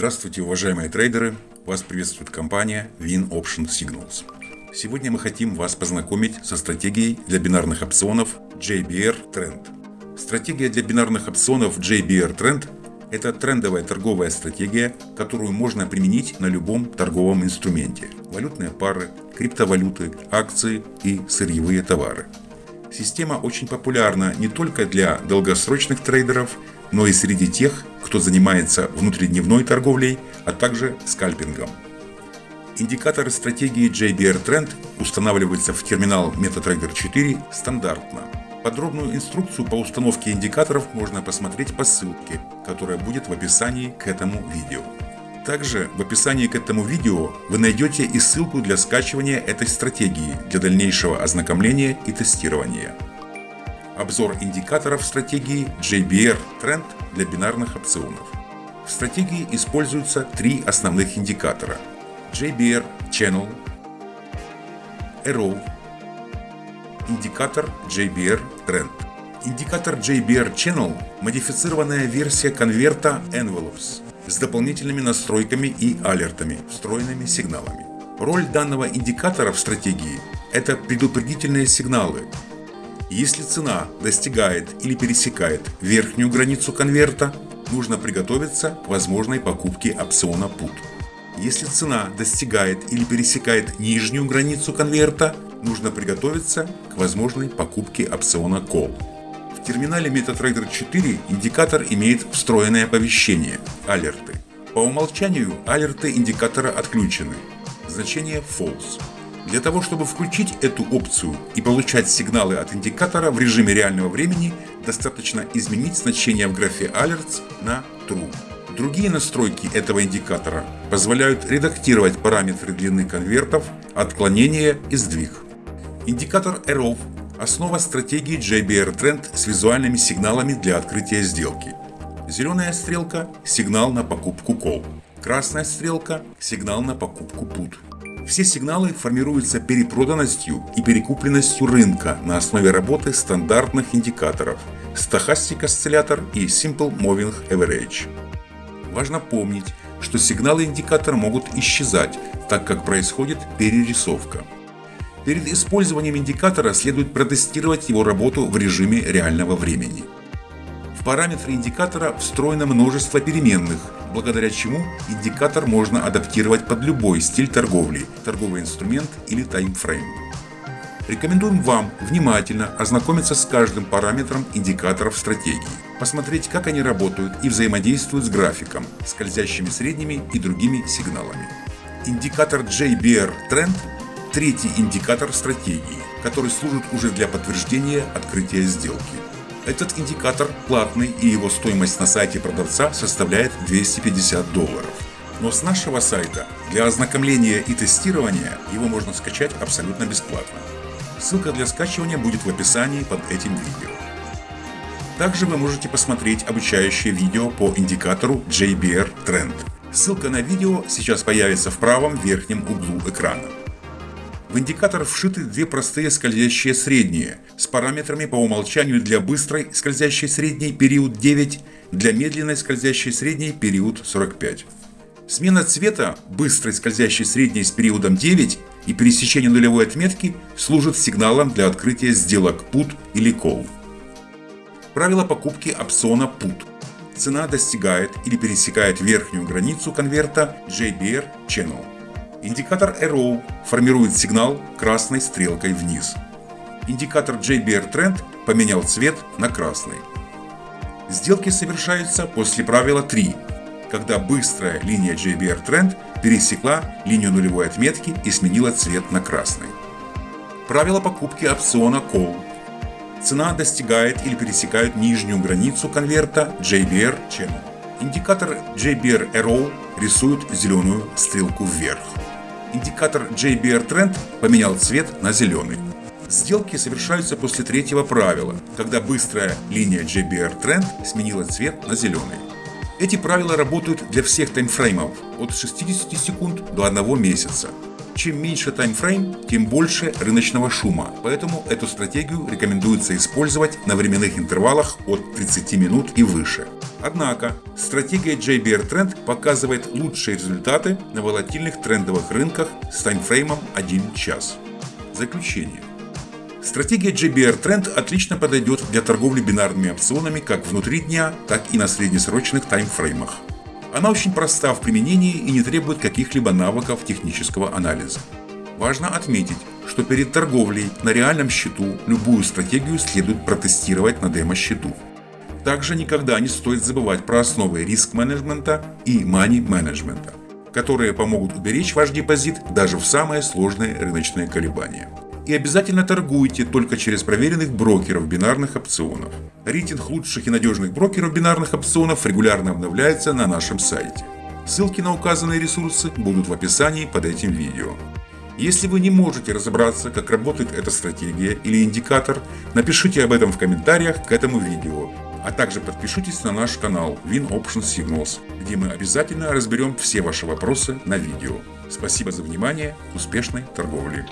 Здравствуйте, уважаемые трейдеры! Вас приветствует компания Win Option Signals. Сегодня мы хотим вас познакомить со стратегией для бинарных опционов JBR Trend. Стратегия для бинарных опционов JBR Trend – это трендовая торговая стратегия, которую можно применить на любом торговом инструменте – валютные пары, криптовалюты, акции и сырьевые товары. Система очень популярна не только для долгосрочных трейдеров, но и среди тех, кто занимается внутридневной торговлей, а также скальпингом. Индикаторы стратегии JBR Trend устанавливаются в терминал MetaTrader 4 стандартно. Подробную инструкцию по установке индикаторов можно посмотреть по ссылке, которая будет в описании к этому видео. Также в описании к этому видео вы найдете и ссылку для скачивания этой стратегии для дальнейшего ознакомления и тестирования обзор индикаторов стратегии JBR Trend для бинарных опционов. В стратегии используются три основных индикатора JBR Channel, Arrow, индикатор JBR Trend. Индикатор JBR Channel – модифицированная версия конверта Envelopes с дополнительными настройками и алертами, встроенными сигналами. Роль данного индикатора в стратегии – это предупредительные сигналы, если цена достигает или пересекает верхнюю границу конверта, нужно приготовиться к возможной покупке опциона PUT. Если цена достигает или пересекает нижнюю границу конверта, нужно приготовиться к возможной покупке опциона Call. В терминале MetaTrader 4 индикатор имеет встроенное оповещение – алерты. По умолчанию алерты индикатора отключены. Значение False. Для того, чтобы включить эту опцию и получать сигналы от индикатора в режиме реального времени, достаточно изменить значение в графе Alerts на True. Другие настройки этого индикатора позволяют редактировать параметры длины конвертов, отклонения и сдвиг. Индикатор Arrow – основа стратегии JBR Trend с визуальными сигналами для открытия сделки. Зеленая стрелка – сигнал на покупку Call. Красная стрелка – сигнал на покупку Put. Все сигналы формируются перепроданностью и перекупленностью рынка на основе работы стандартных индикаторов Stochastic осциллятор и Simple Moving Average. Важно помнить, что сигналы индикатора могут исчезать, так как происходит перерисовка. Перед использованием индикатора следует протестировать его работу в режиме реального времени. В параметры индикатора встроено множество переменных, благодаря чему индикатор можно адаптировать под любой стиль торговли, торговый инструмент или таймфрейм. Рекомендуем вам внимательно ознакомиться с каждым параметром индикаторов стратегии, посмотреть, как они работают и взаимодействуют с графиком, скользящими средними и другими сигналами. Индикатор JBR Trend – третий индикатор стратегии, который служит уже для подтверждения открытия сделки. Этот индикатор платный и его стоимость на сайте продавца составляет 250 долларов. Но с нашего сайта для ознакомления и тестирования его можно скачать абсолютно бесплатно. Ссылка для скачивания будет в описании под этим видео. Также вы можете посмотреть обучающее видео по индикатору JBR Trend. Ссылка на видео сейчас появится в правом верхнем углу экрана. В индикатор вшиты две простые скользящие средние с параметрами по умолчанию для быстрой скользящей средней период 9, для медленной скользящей средней период 45. Смена цвета быстрой скользящей средней с периодом 9 и пересечение нулевой отметки служит сигналом для открытия сделок PUT или Call. Правило покупки опциона PUT. Цена достигает или пересекает верхнюю границу конверта JBR Channel. Индикатор Arrow формирует сигнал красной стрелкой вниз. Индикатор JBR Trend поменял цвет на красный. Сделки совершаются после правила 3, когда быстрая линия JBR Trend пересекла линию нулевой отметки и сменила цвет на красный. Правило покупки опциона Call. Цена достигает или пересекает нижнюю границу конверта JBR Channel. Индикатор JBR Arrow рисует зеленую стрелку вверх индикатор JBR Trend поменял цвет на зеленый. Сделки совершаются после третьего правила, когда быстрая линия JBR Trend сменила цвет на зеленый. Эти правила работают для всех таймфреймов от 60 секунд до 1 месяца. Чем меньше таймфрейм, тем больше рыночного шума, поэтому эту стратегию рекомендуется использовать на временных интервалах от 30 минут и выше. Однако, стратегия JBR Trend показывает лучшие результаты на волатильных трендовых рынках с таймфреймом 1 час. Заключение. Стратегия JBR Trend отлично подойдет для торговли бинарными опционами как внутри дня, так и на среднесрочных таймфреймах. Она очень проста в применении и не требует каких-либо навыков технического анализа. Важно отметить, что перед торговлей на реальном счету любую стратегию следует протестировать на демо-счету. Также никогда не стоит забывать про основы риск-менеджмента и мани-менеджмента, которые помогут уберечь ваш депозит даже в самые сложные рыночные колебания и обязательно торгуйте только через проверенных брокеров бинарных опционов. Рейтинг лучших и надежных брокеров бинарных опционов регулярно обновляется на нашем сайте. Ссылки на указанные ресурсы будут в описании под этим видео. Если вы не можете разобраться, как работает эта стратегия или индикатор, напишите об этом в комментариях к этому видео, а также подпишитесь на наш канал Win Option Signals, где мы обязательно разберем все ваши вопросы на видео. Спасибо за внимание, успешной торговли!